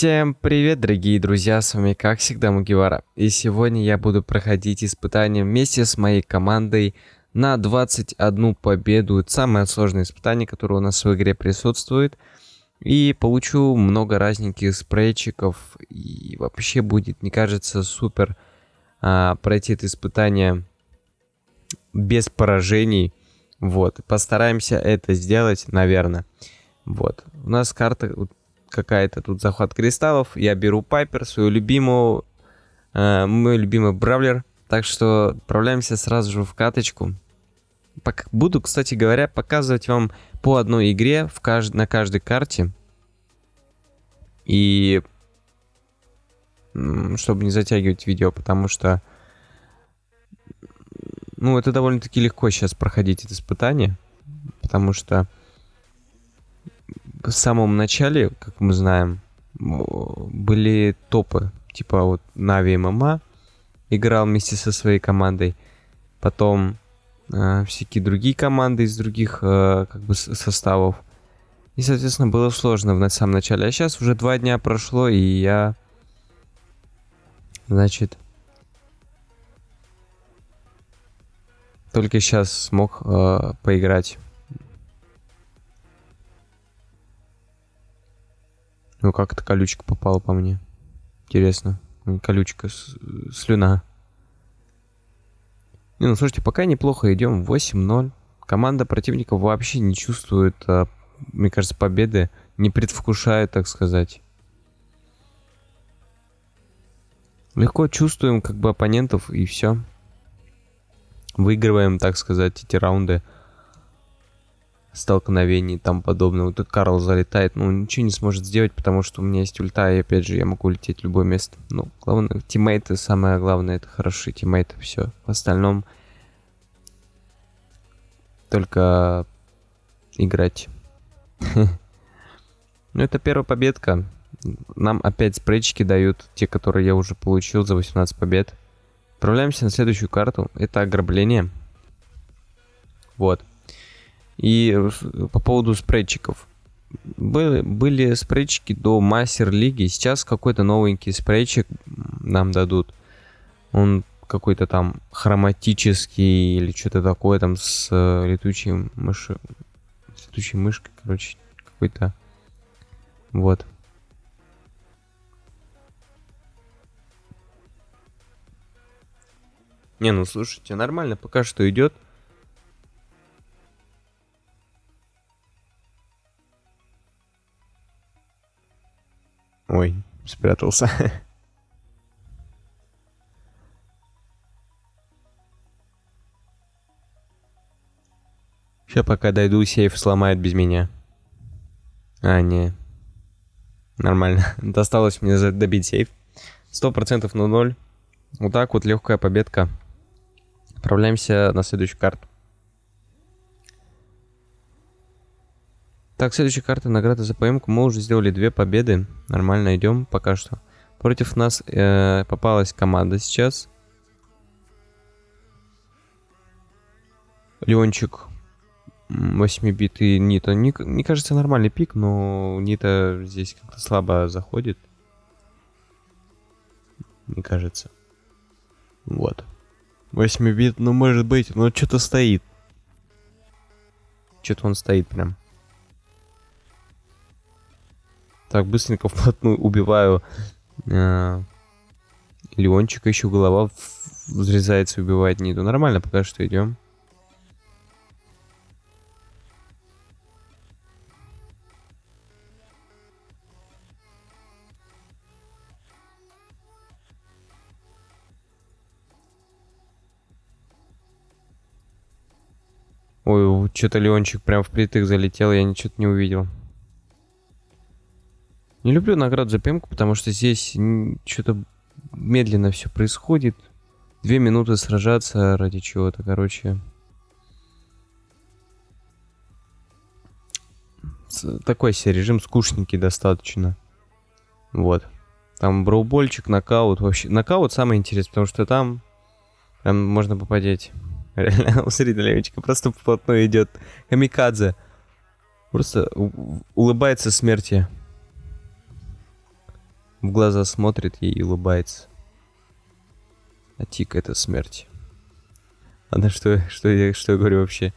Всем привет, дорогие друзья, с вами как всегда Мугивара. И сегодня я буду проходить испытания вместе с моей командой на 21 победу. Это самое сложное испытание, которое у нас в игре присутствует. И получу много разненьких спрейчиков. И вообще будет, мне кажется, супер а, пройти это испытание без поражений. Вот, постараемся это сделать, наверное. Вот, у нас карта какая-то тут захват кристаллов. Я беру Пайпер, свою любимую, э, мой любимый Бравлер. Так что отправляемся сразу же в каточку. Буду, кстати говоря, показывать вам по одной игре в кажд... на каждой карте. И чтобы не затягивать видео, потому что ну, это довольно-таки легко сейчас проходить это испытание, потому что в самом начале, как мы знаем, были топы. Типа вот Нави ММА играл вместе со своей командой. Потом э, всякие другие команды из других э, как бы составов. И, соответственно, было сложно в самом начале. А сейчас уже два дня прошло, и я... Значит... Только сейчас смог э, поиграть Ну как это колючка попала по мне? Интересно. Колючка, слюна. Не, ну слушайте, пока неплохо идем. 8-0. Команда противника вообще не чувствует, а, мне кажется, победы. Не предвкушает, так сказать. Легко чувствуем как бы оппонентов и все. Выигрываем, так сказать, эти раунды столкновений и тому подобное. Вот тут Карл залетает, ну, ничего не сможет сделать, потому что у меня есть ульта, и опять же, я могу лететь в любое место. Ну, главное, тиммейты, самое главное, это хорошие тиммейты, все. В остальном только играть. Ну, это первая победка. Нам опять спрейчики дают, те, которые я уже получил за 18 побед. Отправляемся на следующую карту. Это ограбление. Вот. И по поводу спрейчиков. Были, были спрейчики до мастер-лиги. Сейчас какой-то новенький спрейчик нам дадут. Он какой-то там хроматический или что-то такое там с э, летучей мышью. С летучей мышкой, короче. Какой-то. Вот. Не, ну слушайте, нормально пока что идет. Спрятался. Сейчас пока дойду, сейф сломает без меня. А, не. Нормально. Досталось мне добить сейф. Сто процентов на ноль. Вот так вот легкая победка. Отправляемся на следующую карту. Так, следующая карта награда за поимку. Мы уже сделали две победы. Нормально идем пока что. Против нас э, попалась команда сейчас. Леончик 8 бит и Нита. Не, мне кажется, нормальный пик, но Нита здесь как-то слабо заходит. Мне кажется. Вот. 8 бит, ну может быть, но что-то стоит. Что-то он стоит прям. Так, быстренько вплотную убиваю э, Леончика, еще голова взрезается, убивает Ниду. Нормально, пока что идем. Ой, что-то Леончик прям впритык залетел, я ничего не увидел. Не люблю награду за пемку, потому что здесь что-то медленно все происходит. Две минуты сражаться ради чего-то, короче. Такой себе режим скучненький достаточно. Вот. Там броубольчик, нокаут. Вообще, нокаут самый интересный, потому что там прям можно попадеть. Реально, у Левичка просто вплотную идет. Камикадзе. Просто улыбается смерти. В глаза смотрит ей и улыбается. А Тик это смерть. А на что, что, я, что я говорю вообще?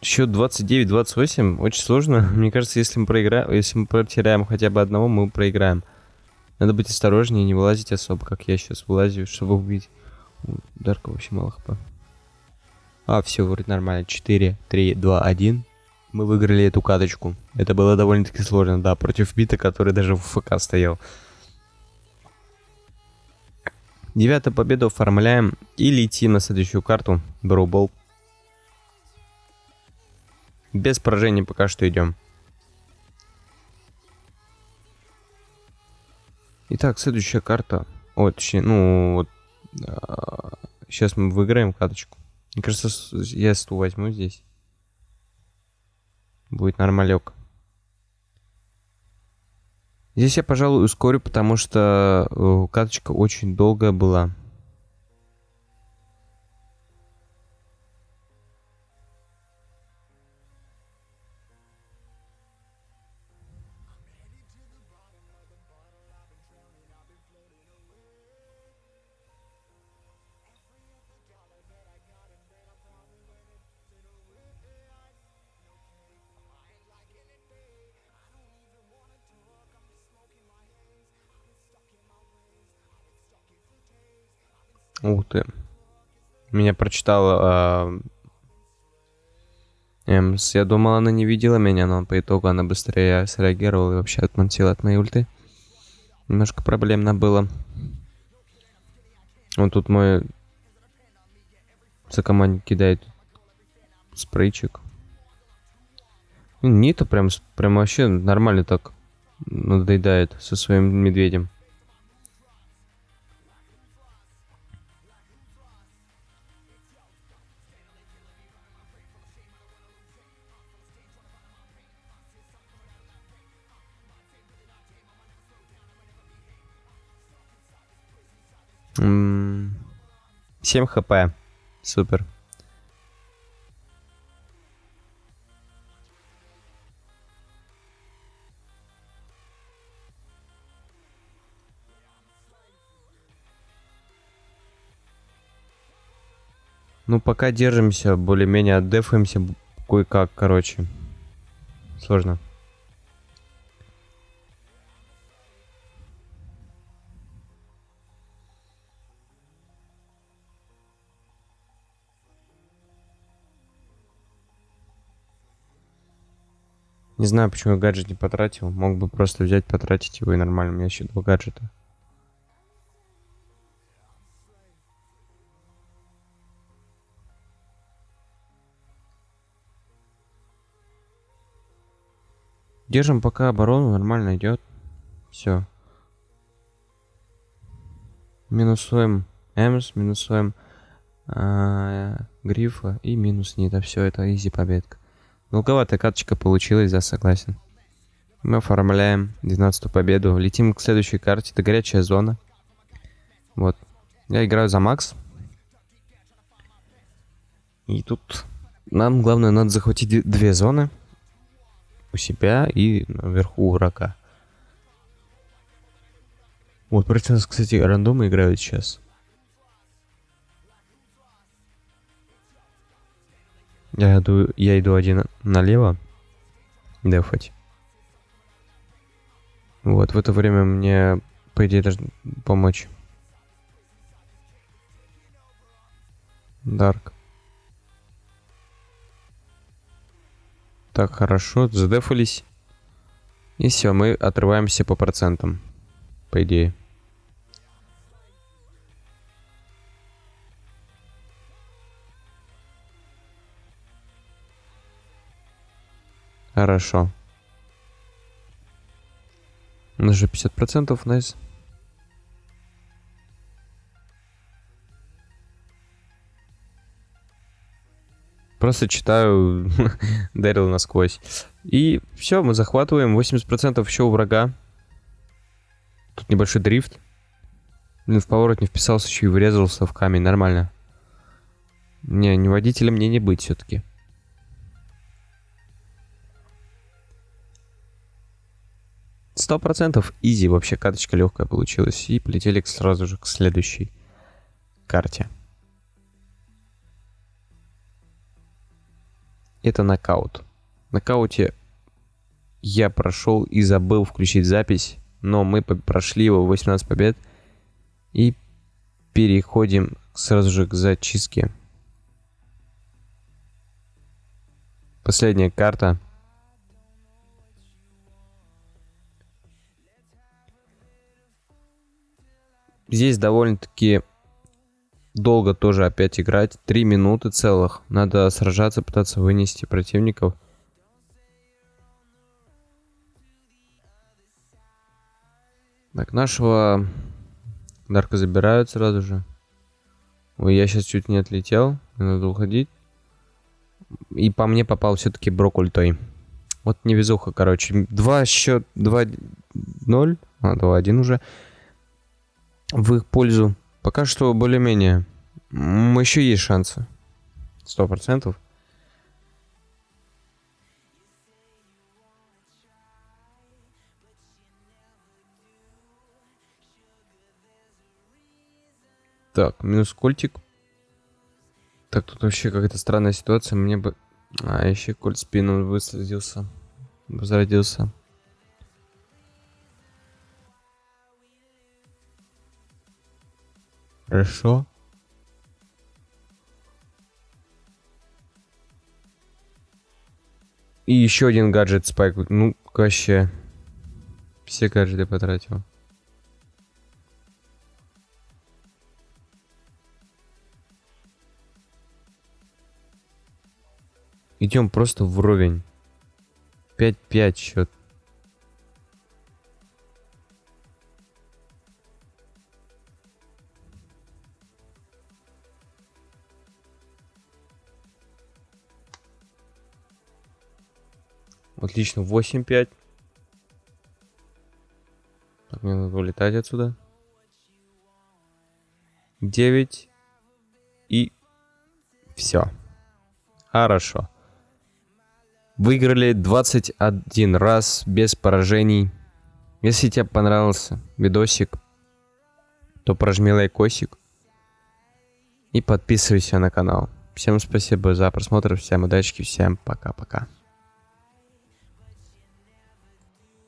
Счет 29-28 очень сложно. Мне кажется, если мы проиграем, если мы потеряем хотя бы одного, мы проиграем. Надо быть осторожнее, не вылазить особо, как я сейчас вылазю, чтобы убить. Дарка вообще мало хп. А, все, вроде нормально. 4, 3, 2, 1. Мы выиграли эту каточку. Это было довольно-таки сложно, да, против бита, который даже в ФК стоял. Девятую победу оформляем и летим на следующую карту. Броубол. Без поражений пока что идем. Итак, следующая карта. О, точнее, ну, вот. А, сейчас мы выиграем каточку. Мне кажется, я стул возьму здесь. Будет нормалек. Здесь я, пожалуй, ускорю, потому что э, каточка очень долгая была. Ух ты. Меня прочитала э, Эмс. Я думал, она не видела меня, но по итогу она быстрее среагировала и вообще отмонтила от моей ульты. Немножко проблемно было. Вот тут мой сокомандник кидает спрейчик. Нита прям, прям вообще нормально так надоедает со своим медведем. 7 хп. Супер. Ну, пока держимся, более-менее отдефаемся кое-как, короче. Сложно. Не знаю, почему я гаджет не потратил. Мог бы просто взять, потратить его и нормально. У меня еще два гаджета. Держим пока оборону, нормально идет. Все. Минусуем Эмс, минусуем э, Грифа и минус Нита. Все, это изи победка. Долговатая каточка получилась, да, согласен. Мы оформляем 12 победу. Летим к следующей карте. Это горячая зона. Вот. Я играю за Макс. И тут нам главное надо захватить две зоны. У себя и наверху у врага. Вот, против нас, кстати, рандомы играют сейчас. Я иду, я иду один налево. Дефать. Вот, в это время мне, по идее, должен помочь. Дарк. Так, хорошо, задефались. И все, мы отрываемся по процентам. По идее. Хорошо. У нас же 50%, найс. Просто читаю Дэрил насквозь. И все, мы захватываем 80% еще у врага. Тут небольшой дрифт. Блин, в поворот не вписался, еще и врезался в камень. Нормально. Не, не водителем мне не быть все-таки. Сто процентов изи вообще карточка легкая получилась. И полетели сразу же к следующей карте. Это нокаут. В нокауте я прошел и забыл включить запись, но мы прошли его 18 побед и переходим сразу же к зачистке. Последняя карта. Здесь довольно-таки долго тоже опять играть. Три минуты целых. Надо сражаться, пытаться вынести противников. Так, нашего Дарка забирают сразу же. Ой, я сейчас чуть не отлетел. Надо уходить. И по мне попал все-таки Брок ультой. Вот невезуха, короче. Два счет, 2-0. А, 2-1 уже. В их пользу. Пока что более-менее. Еще есть шансы. Сто процентов. Так, минус кольтик. Так, тут вообще какая-то странная ситуация. Мне бы... А, еще кольт спину высадился. Возродился. Хорошо. И еще один гаджет спайк. Ну, вообще. Все гаджеты потратил. Идем просто вровень. 5-5 счет. Отлично, 8-5. Так, мне надо улетать отсюда. 9. И все. Хорошо. Выиграли 21 раз без поражений. Если тебе понравился видосик, то прожми лайкосик и подписывайся на канал. Всем спасибо за просмотр, всем удачи, всем пока-пока.